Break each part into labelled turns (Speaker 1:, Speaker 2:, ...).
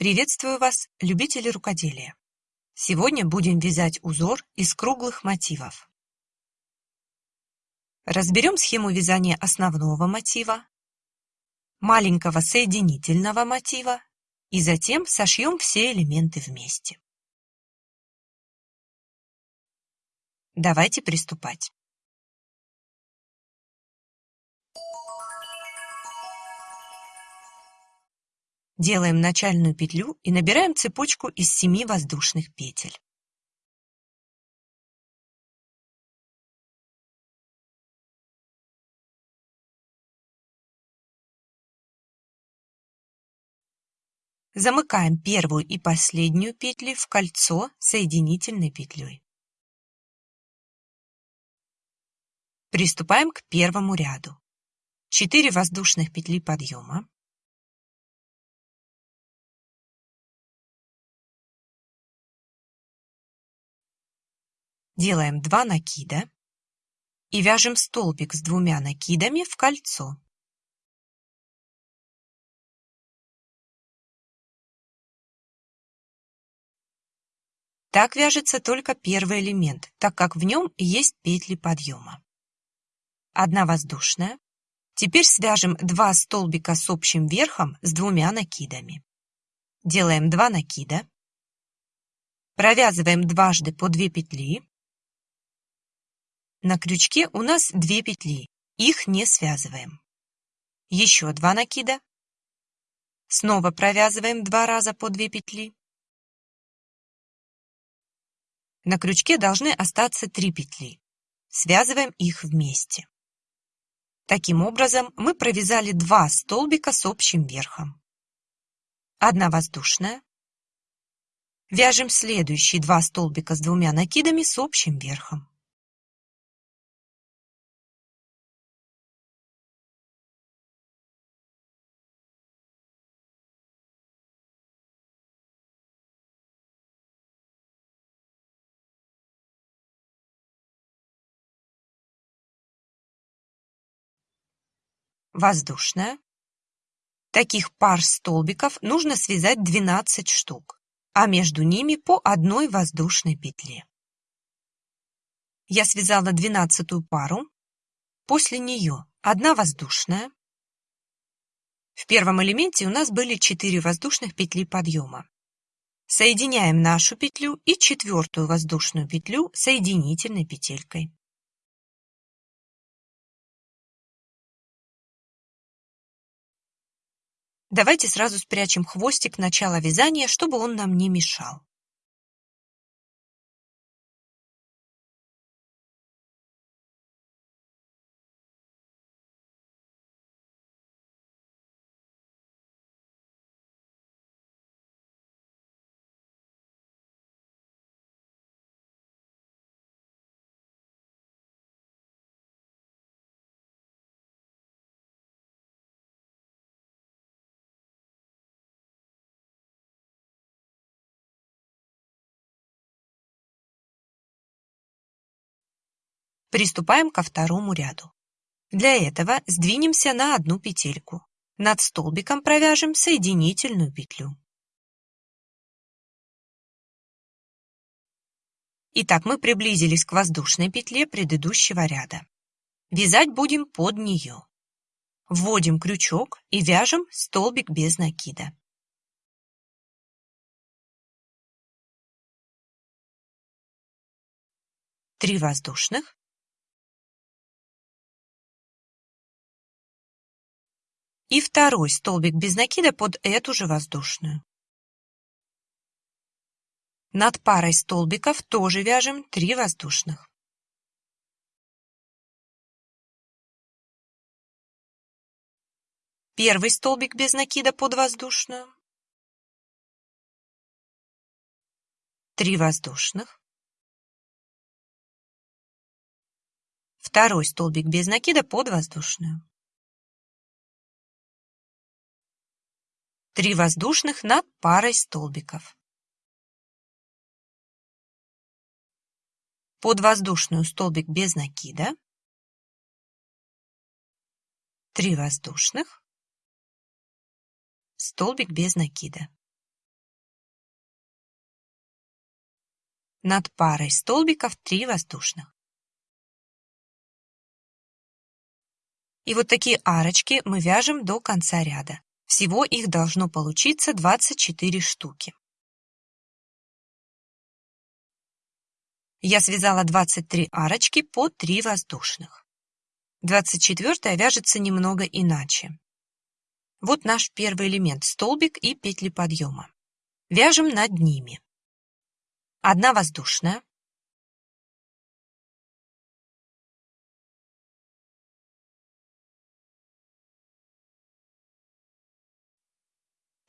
Speaker 1: Приветствую вас, любители рукоделия! Сегодня будем вязать узор из круглых мотивов. Разберем схему вязания основного мотива, маленького соединительного мотива и затем сошьем все элементы вместе. Давайте приступать. Делаем начальную петлю и набираем цепочку из 7 воздушных петель. Замыкаем первую и последнюю петли в кольцо соединительной петлей. Приступаем к первому ряду. 4 воздушных петли подъема. Делаем 2 накида и вяжем столбик с двумя накидами в кольцо. Так вяжется только первый элемент, так как в нем есть петли подъема. Одна воздушная. Теперь свяжем два столбика с общим верхом с двумя накидами. Делаем 2 накида. Провязываем дважды по 2 петли. На крючке у нас 2 петли, их не связываем. Еще 2 накида. Снова провязываем два раза по 2 петли. На крючке должны остаться 3 петли. Связываем их вместе. Таким образом, мы провязали два столбика с общим верхом. Одна воздушная. Вяжем следующие два столбика с двумя накидами с общим верхом. Воздушная. Таких пар столбиков нужно связать 12 штук, а между ними по одной воздушной петле. Я связала двенадцатую пару, после нее одна воздушная. В первом элементе у нас были 4 воздушных петли подъема. Соединяем нашу петлю и четвертую воздушную петлю соединительной петелькой. Давайте сразу спрячем хвостик начала вязания, чтобы он нам не мешал. Приступаем ко второму ряду. Для этого сдвинемся на одну петельку. Над столбиком провяжем соединительную петлю. Итак, мы приблизились к воздушной петле предыдущего ряда. Вязать будем под нее. Вводим крючок и вяжем столбик без накида. Три воздушных. И второй столбик без накида под эту же воздушную. Над парой столбиков тоже вяжем 3 воздушных. Первый столбик без накида под воздушную. 3 воздушных. Второй столбик без накида под воздушную. Три воздушных над парой столбиков. Под воздушную столбик без накида. Три воздушных. Столбик без накида. Над парой столбиков три воздушных. И вот такие арочки мы вяжем до конца ряда. Всего их должно получиться 24 штуки. Я связала 23 арочки по 3 воздушных. 24 вяжется немного иначе. Вот наш первый элемент – столбик и петли подъема. Вяжем над ними. Одна воздушная.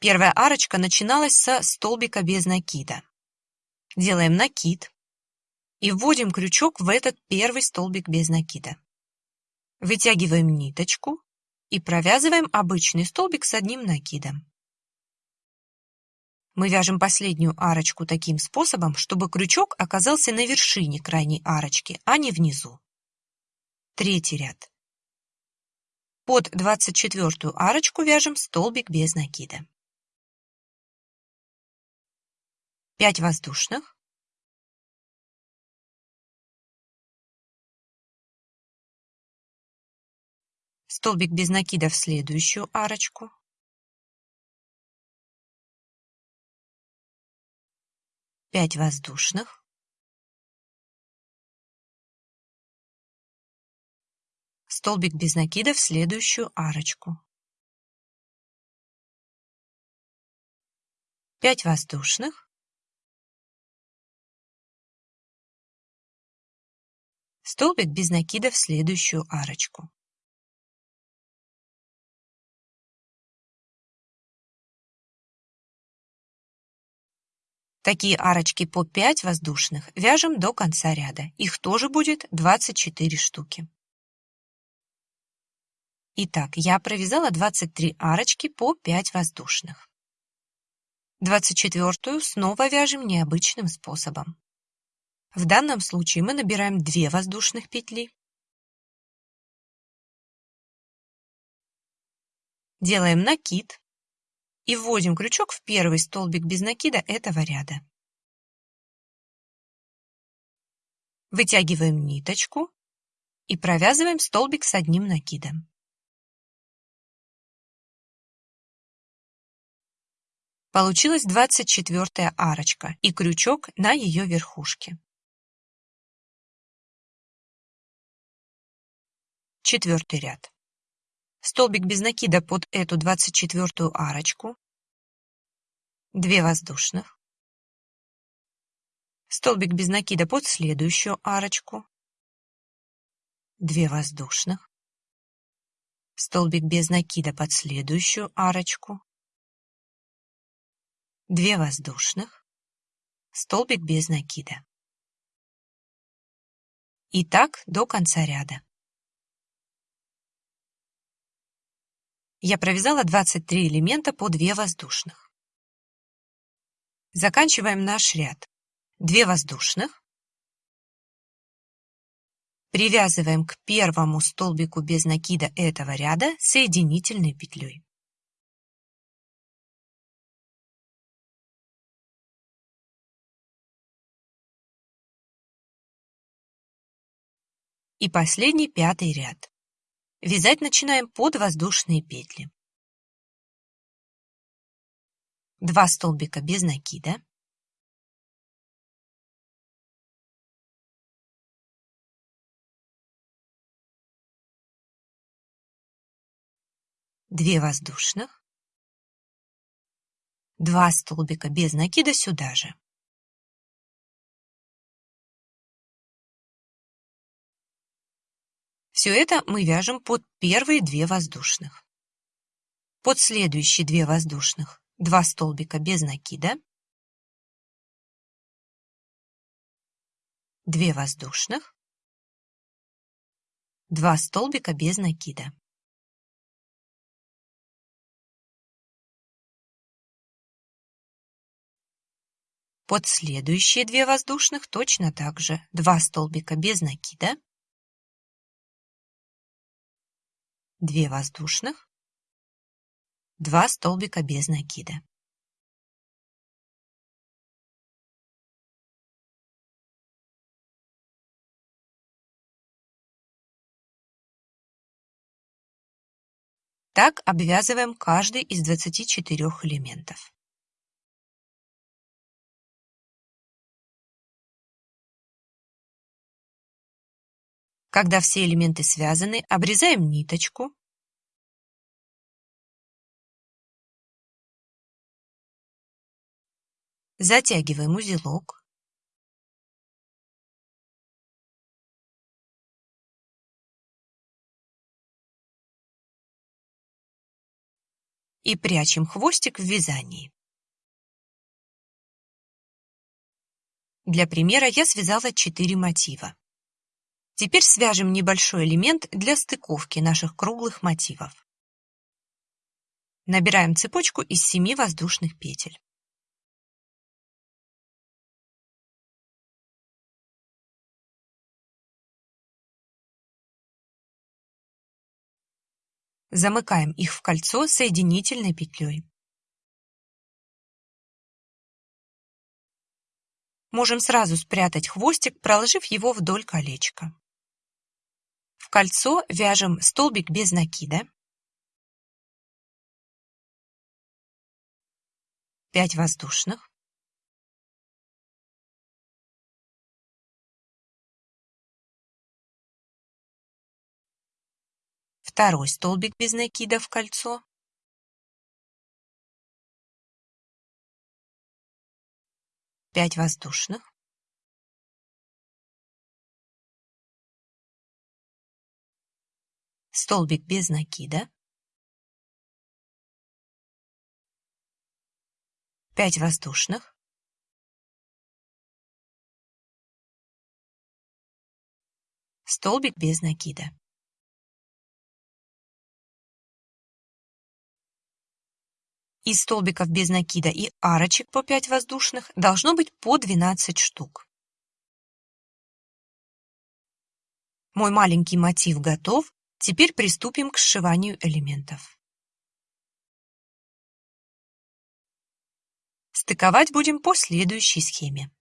Speaker 1: Первая арочка начиналась со столбика без накида. Делаем накид и вводим крючок в этот первый столбик без накида. Вытягиваем ниточку и провязываем обычный столбик с одним накидом. Мы вяжем последнюю арочку таким способом, чтобы крючок оказался на вершине крайней арочки, а не внизу. Третий ряд. Под 24 арочку вяжем столбик без накида. 5 воздушных. Столбик без накида в следующую арочку. 5 воздушных. Столбик без накида в следующую арочку. 5 воздушных. Столбик без накида в следующую арочку. Такие арочки по 5 воздушных вяжем до конца ряда. Их тоже будет 24 штуки. Итак, я провязала 23 арочки по 5 воздушных. 24 снова вяжем необычным способом. В данном случае мы набираем 2 воздушных петли. Делаем накид и вводим крючок в первый столбик без накида этого ряда. Вытягиваем ниточку и провязываем столбик с одним накидом. Получилась 24 арочка и крючок на ее верхушке. Четвертый ряд. Столбик без накида под эту 24 арочку, 2 воздушных, столбик без накида под следующую арочку, 2 воздушных, столбик без накида под следующую арочку, 2 воздушных, столбик без накида. И так до конца ряда. Я провязала 23 элемента по 2 воздушных. Заканчиваем наш ряд. 2 воздушных. Привязываем к первому столбику без накида этого ряда соединительной петлей. И последний пятый ряд. Вязать начинаем под воздушные петли. Два столбика без накида. Две воздушных. Два столбика без накида сюда же. Все это мы вяжем под первые две воздушных. Под следующие две воздушных два столбика без накида, две воздушных, два столбика без накида. Под следующие две воздушных точно так же два столбика без накида, 2 воздушных, 2 столбика без накида. Так обвязываем каждый из 24 элементов. Когда все элементы связаны, обрезаем ниточку. Затягиваем узелок. и прячем хвостик в вязании. Для примера я связала 4 мотива. Теперь свяжем небольшой элемент для стыковки наших круглых мотивов. Набираем цепочку из 7 воздушных петель. Замыкаем их в кольцо соединительной петлей. Можем сразу спрятать хвостик, проложив его вдоль колечка. Кольцо вяжем столбик без накида, 5 воздушных, второй столбик без накида в кольцо, пять воздушных, столбик без накида, пять воздушных, столбик без накида. Из столбиков без накида и арочек по 5 воздушных должно быть по 12 штук. Мой маленький мотив готов, теперь приступим к сшиванию элементов. Стыковать будем по следующей схеме.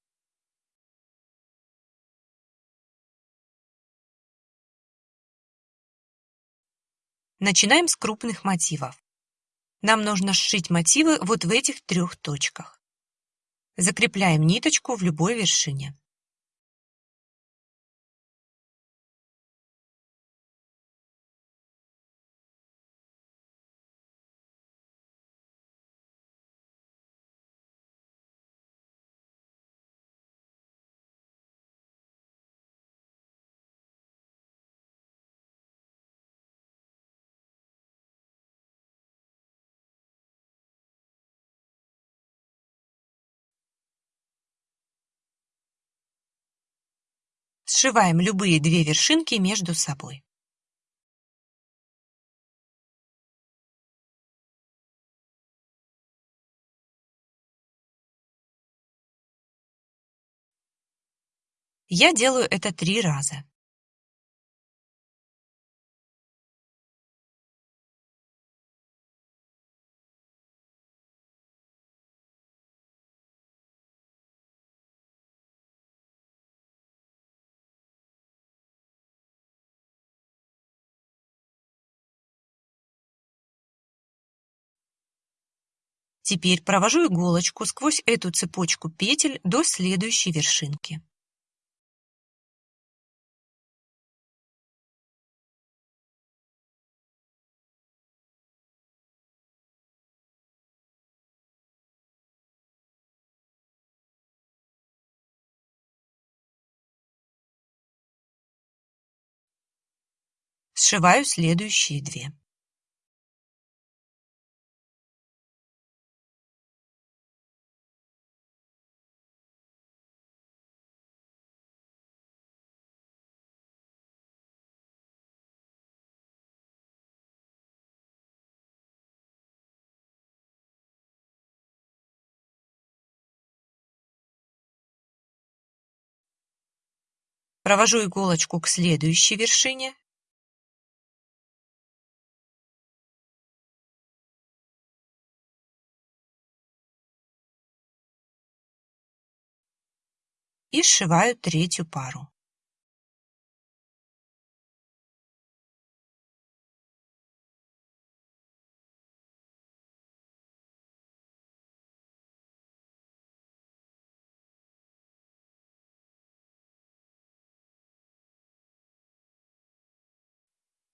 Speaker 1: Начинаем с крупных мотивов. Нам нужно сшить мотивы вот в этих трех точках. Закрепляем ниточку в любой вершине. Сшиваем любые две вершинки между собой. Я делаю это три раза. Теперь провожу иголочку сквозь эту цепочку петель до следующей вершинки. Сшиваю следующие две. Провожу иголочку к следующей вершине. И сшиваю третью пару.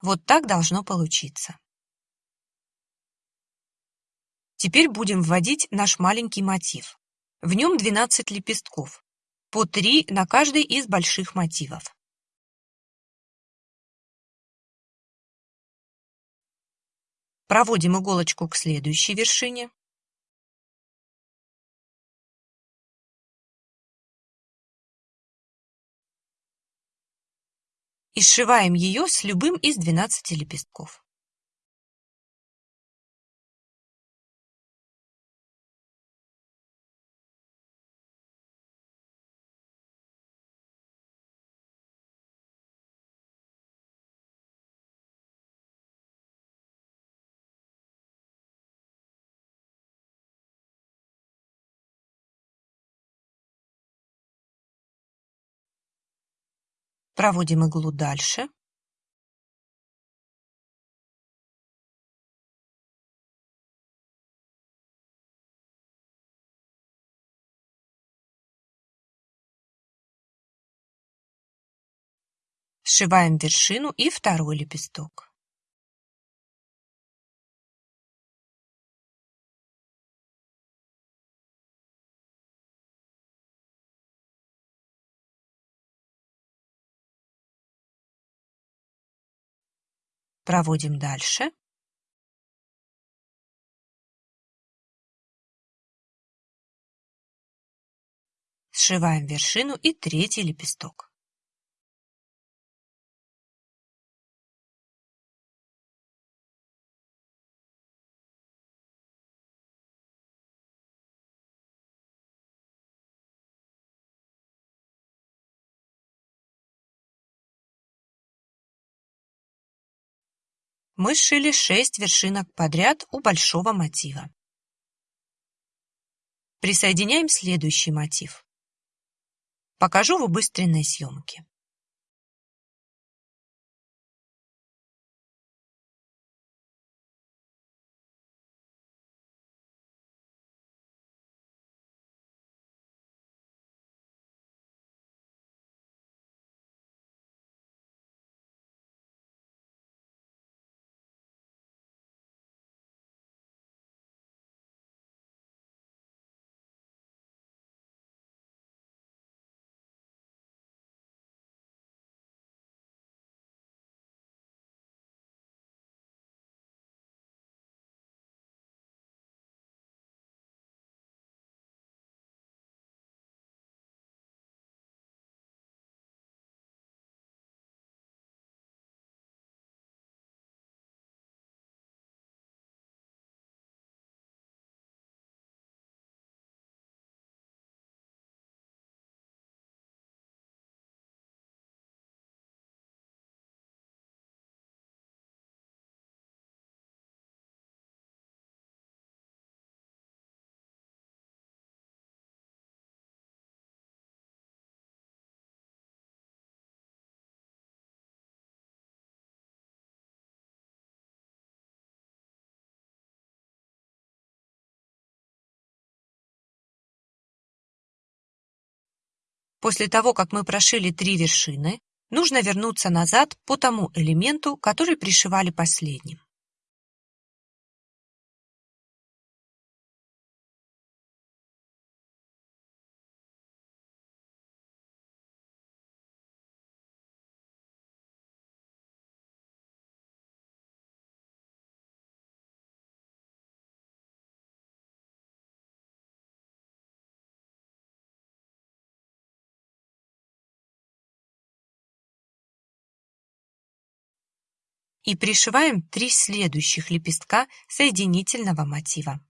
Speaker 1: Вот так должно получиться. Теперь будем вводить наш маленький мотив. В нем 12 лепестков, по 3 на каждый из больших мотивов. Проводим иголочку к следующей вершине. И сшиваем ее с любым из 12 лепестков. Проводим иглу дальше. Сшиваем вершину и второй лепесток. Проводим дальше. Сшиваем вершину и третий лепесток. Мы сшили 6 вершинок подряд у большого мотива. Присоединяем следующий мотив. Покажу в убыстренной съемке. После того, как мы прошили три вершины, нужно вернуться назад по тому элементу, который пришивали последним. И пришиваем три следующих лепестка соединительного мотива.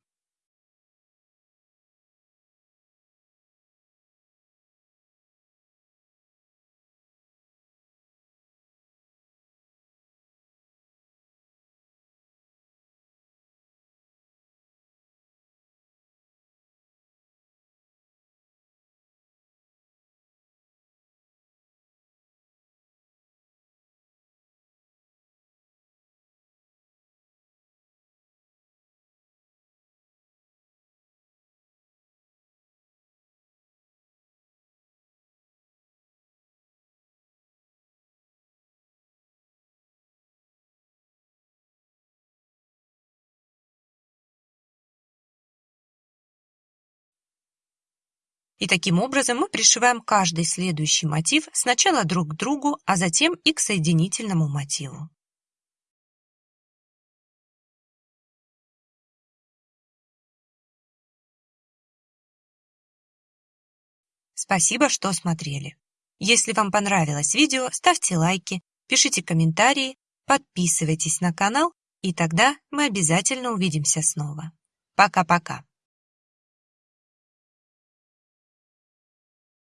Speaker 1: И таким образом мы пришиваем каждый следующий мотив сначала друг к другу, а затем и к соединительному мотиву. Спасибо, что смотрели. Если вам понравилось видео, ставьте лайки, пишите комментарии, подписывайтесь на канал, и тогда мы обязательно увидимся снова. Пока-пока.